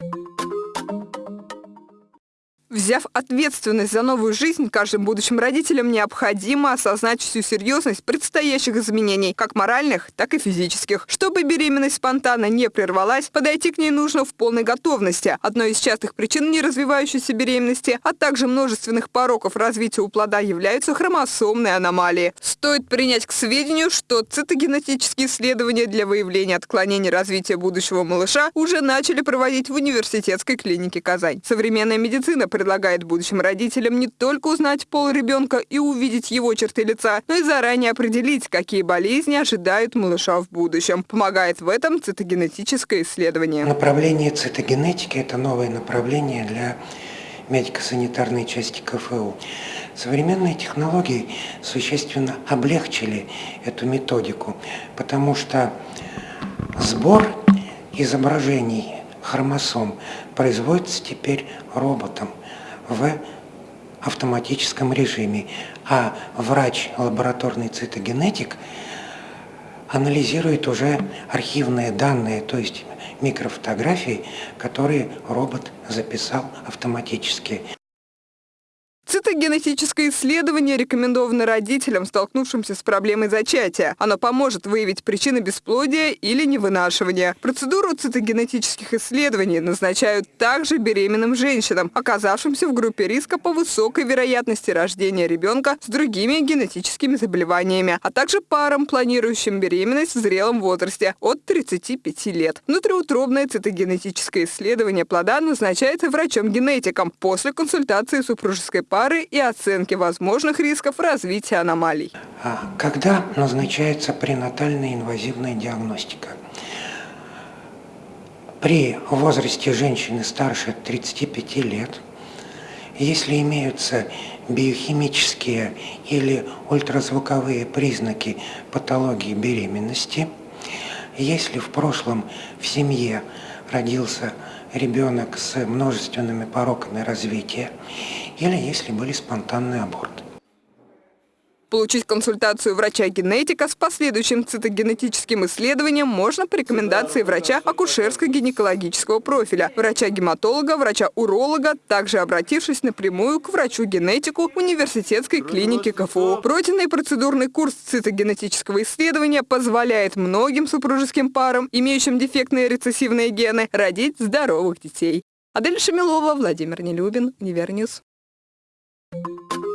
you Взяв ответственность за новую жизнь, каждым будущим родителям необходимо осознать всю серьезность предстоящих изменений, как моральных, так и физических. Чтобы беременность спонтанно не прервалась, подойти к ней нужно в полной готовности. Одной из частых причин неразвивающейся беременности, а также множественных пороков развития у плода являются хромосомные аномалии. Стоит принять к сведению, что цитогенетические исследования для выявления отклонений развития будущего малыша уже начали проводить в университетской клинике Казань. Современная медицина предлагает будущим родителям не только узнать пол ребенка и увидеть его черты лица, но и заранее определить, какие болезни ожидают малыша в будущем. Помогает в этом цитогенетическое исследование. Направление цитогенетики – это новое направление для медико-санитарной части КФУ. Современные технологии существенно облегчили эту методику, потому что сбор изображений хромосом производится теперь роботом в автоматическом режиме, а врач, лабораторный цитогенетик, анализирует уже архивные данные, то есть микрофотографии, которые робот записал автоматически. Цитогенетическое исследование рекомендовано родителям, столкнувшимся с проблемой зачатия. Оно поможет выявить причины бесплодия или невынашивания. Процедуру цитогенетических исследований назначают также беременным женщинам, оказавшимся в группе риска по высокой вероятности рождения ребенка с другими генетическими заболеваниями, а также парам, планирующим беременность в зрелом возрасте от 35 лет. Внутриутробное цитогенетическое исследование плода назначается врачом-генетиком после консультации супружеской пары пары и оценки возможных рисков развития аномалий. А когда назначается пренатальная инвазивная диагностика? При возрасте женщины старше 35 лет, если имеются биохимические или ультразвуковые признаки патологии беременности, если в прошлом в семье родился ребенок с множественными пороками развития, или если были спонтанные аборты. Получить консультацию врача-генетика с последующим цитогенетическим исследованием можно по рекомендации врача акушерско-гинекологического профиля, врача-гематолога, врача-уролога, также обратившись напрямую к врачу-генетику университетской клиники КФУ. Пройденный процедурный курс цитогенетического исследования позволяет многим супружеским парам, имеющим дефектные рецессивные гены, родить здоровых детей. Адель Шамилова, Владимир Нелюбин, Универньюз. Thank you.